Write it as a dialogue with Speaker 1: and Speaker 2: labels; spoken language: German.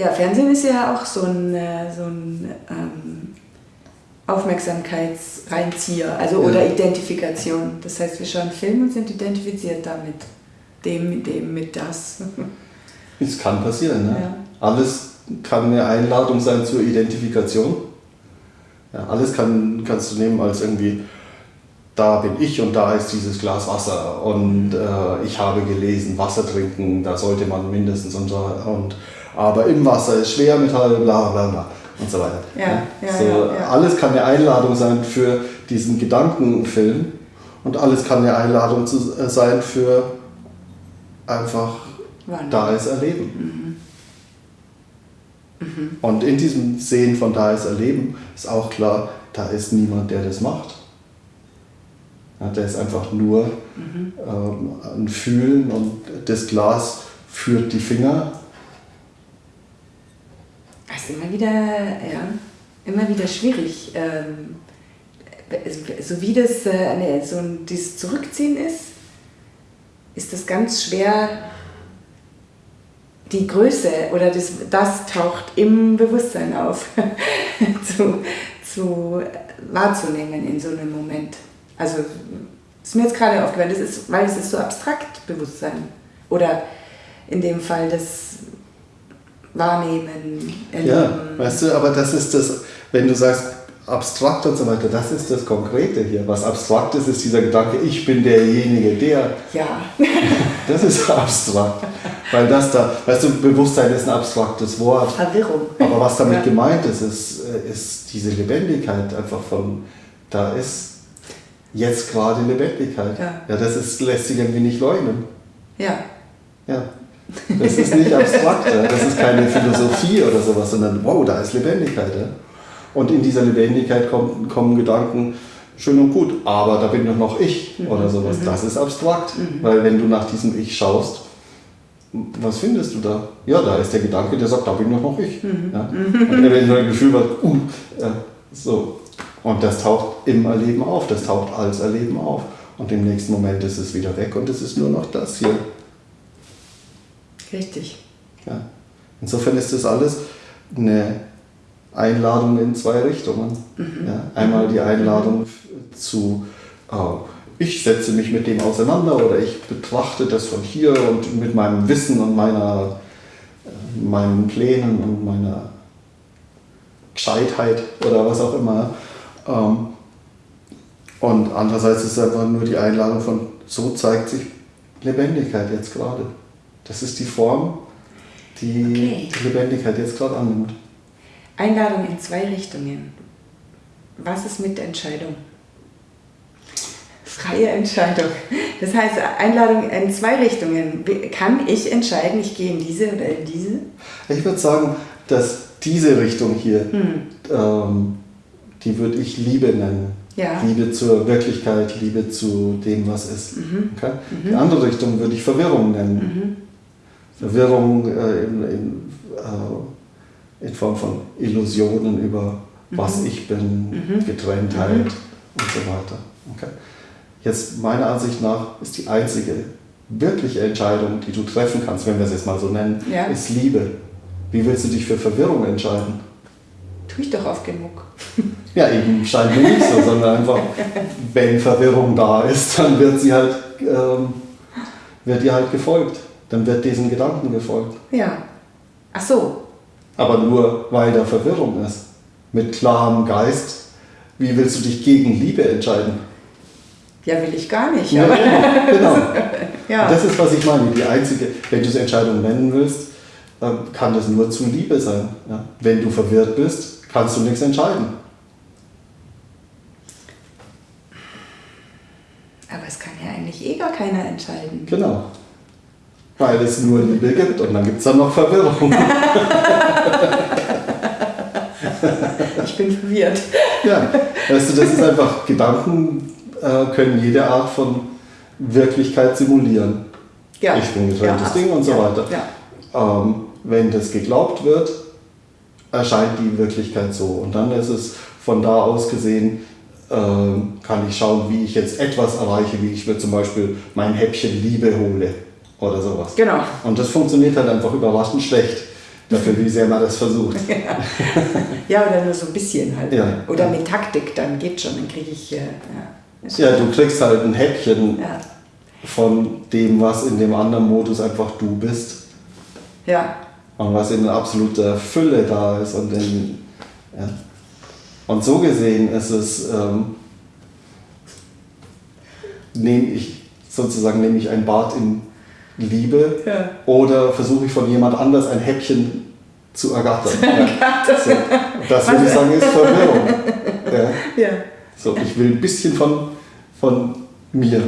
Speaker 1: Ja, Fernsehen ist ja auch so ein, äh, so ein ähm, Aufmerksamkeitsreinzieher, also
Speaker 2: Ja.
Speaker 1: oder Identifikation. Das heißt, wir schauen Film und sind identifiziert damit. Dem, mit dem, mit das.
Speaker 2: Es kann passieren. Ne?
Speaker 1: Ja.
Speaker 2: Alles kann eine Einladung sein zur Identifikation. Ja, alles kann, kannst du nehmen als irgendwie, da bin ich und da ist dieses Glas Wasser und äh, ich habe gelesen, Wasser trinken, da sollte man mindestens und. Und, aber im Wasser ist Schwermetall, bla bla bla und so weiter.
Speaker 1: Ja, ja,
Speaker 2: so,
Speaker 1: ja.
Speaker 2: Alles kann eine Einladung sein für diesen Gedankenfilm und alles kann eine Einladung zu, äh, sein für einfach da ist Erleben. Und in diesem Sehen von da ist Erleben ist auch klar, da ist niemand, der das macht. Ja, der ist einfach nur ähm, ein Fühlen und das Glas führt die Finger.
Speaker 1: Ist immer wieder, ja, immer wieder schwierig. Ähm, so wie das äh, eine, so ein, dieses Zurückziehen ist, ist das ganz schwer. Die Größe oder das, das taucht im Bewusstsein auf, zu, zu wahrzunehmen in so einem Moment. Also ist mir jetzt gerade aufgefallen, das ist, weil es ist so abstrakt Bewusstsein. Oder in dem Fall das Wahrnehmen.
Speaker 2: Ja,
Speaker 1: erleben.
Speaker 2: weißt du, aber das ist das, wenn du sagst abstrakt und so weiter, das ist das Konkrete hier. Was abstrakt ist, ist dieser Gedanke, ich bin derjenige, der.
Speaker 1: ja.
Speaker 2: Das ist abstrakt. Weil das da, weißt du, Bewusstsein ist ein abstraktes Wort.
Speaker 1: Verwirrung.
Speaker 2: Aber was damit
Speaker 1: Ja.
Speaker 2: gemeint ist, ist, äh, ist diese Lebendigkeit einfach von, da ist jetzt gerade Lebendigkeit.
Speaker 1: Ja.
Speaker 2: das ist, lässt sich irgendwie nicht leugnen.
Speaker 1: Ja.
Speaker 2: Ja. Das ist nicht abstrakt, ja. das ist keine Philosophie oder sowas, sondern wow, da ist Lebendigkeit. Ja. Und in dieser Lebendigkeit kommen, kommen Gedanken, schön und gut, aber da bin doch noch ich oder sowas. Das ist abstrakt, weil wenn du nach diesem Ich schaust, was findest du da? Ja, da ist der Gedanke, der sagt, da bin doch noch ich. Ja. Und eventuell ein Gefühl wird, uh, ja, so. Und das taucht im Erleben auf, das taucht als Erleben auf. Und im nächsten Moment ist es wieder weg und es ist nur noch das hier.
Speaker 1: Richtig.
Speaker 2: Ja. Insofern ist das alles eine Einladung in zwei Richtungen. Ja. Einmal die Einladung zu, äh, ich setze mich mit dem auseinander oder ich betrachte das von hier und mit meinem Wissen und meiner, äh, meinen Plänen und meiner Gescheitheit oder was auch immer. Ähm, und andererseits ist es einfach nur die Einladung von, so zeigt sich Lebendigkeit jetzt gerade. Das ist die Form, die
Speaker 1: Okay.
Speaker 2: die Lebendigkeit jetzt gerade annimmt.
Speaker 1: Einladung in zwei Richtungen. Was ist mit Entscheidung? Freie Entscheidung. Das heißt, Einladung in zwei Richtungen. Kann ich entscheiden, ich gehe in diese oder in diese?
Speaker 2: Ich würde sagen, dass diese Richtung hier,
Speaker 1: Hm.
Speaker 2: ähm, die würde ich Liebe nennen.
Speaker 1: Ja.
Speaker 2: Liebe zur Wirklichkeit, Liebe zu dem, was ist.
Speaker 1: Mhm.
Speaker 2: Okay? Die andere Richtung würde ich Verwirrung nennen. Verwirrung äh, in, in, äh, in Form von Illusionen über was ich bin, Getrenntheit und so weiter. Okay? Jetzt meiner Ansicht nach ist die einzige wirkliche Entscheidung, die du treffen kannst, wenn wir es jetzt mal so nennen,
Speaker 1: Ja.
Speaker 2: ist Liebe. Wie willst du dich für Verwirrung entscheiden?
Speaker 1: Tue ich doch oft genug.
Speaker 2: Ja, eben scheint mir nicht so, sondern einfach, wenn Verwirrung da ist, dann wird sie halt, ähm, wird ihr halt gefolgt. Dann wird diesen Gedanken gefolgt.
Speaker 1: Ja. Ach so.
Speaker 2: Aber nur weil da Verwirrung ist. Mit klarem Geist, wie willst du dich gegen Liebe entscheiden?
Speaker 1: Ja, will ich gar nicht.
Speaker 2: Ja,
Speaker 1: Aber,
Speaker 2: genau.
Speaker 1: ja.
Speaker 2: Das ist, was ich meine. Die einzige, wenn du es Entscheidung nennen willst, ähm, kann das nur zu Liebe sein. Ja? Wenn du verwirrt bist, kannst du nichts entscheiden.
Speaker 1: Aber es kann ja eigentlich eh gar keiner entscheiden.
Speaker 2: Genau. Weil es nur Liebe gibt und dann gibt es dann noch Verwirrung.
Speaker 1: Ich bin verwirrt.
Speaker 2: Ja, weißt du, das ist einfach, Gedanken äh, können jede Art von Wirklichkeit simulieren.
Speaker 1: Ja.
Speaker 2: Ich bin getrenntes
Speaker 1: Ja,
Speaker 2: Ding und so
Speaker 1: ja,
Speaker 2: weiter.
Speaker 1: Ja.
Speaker 2: Ähm, wenn das geglaubt wird, erscheint die Wirklichkeit so. Und dann ist es von da aus gesehen, ähm, kann ich schauen, wie ich jetzt etwas erreiche, wie ich mir zum Beispiel mein Häppchen Liebe hole oder sowas.
Speaker 1: Genau.
Speaker 2: Und das funktioniert halt einfach überraschend schlecht, Dafür, wie sehr man das versucht.
Speaker 1: Ja. ja, oder nur so ein bisschen halt.
Speaker 2: Ja.
Speaker 1: Oder mit Taktik, dann geht schon, dann kriege ich. Äh, ja.
Speaker 2: Ja, du kriegst halt ein Häppchen von dem, was in dem anderen Modus einfach du bist.
Speaker 1: ja,
Speaker 2: Und was in absoluter Fülle da ist. Und, in, ja. und so gesehen ist es, ähm, nehme ich sozusagen nehme ich ein Bad in Liebe
Speaker 1: Ja.
Speaker 2: oder versuche ich von jemand anders ein Häppchen zu ergattern. Ja. So, das würde ich sagen ist Verwirrung.
Speaker 1: Ja.
Speaker 2: So, ich will ein bisschen von, von mir.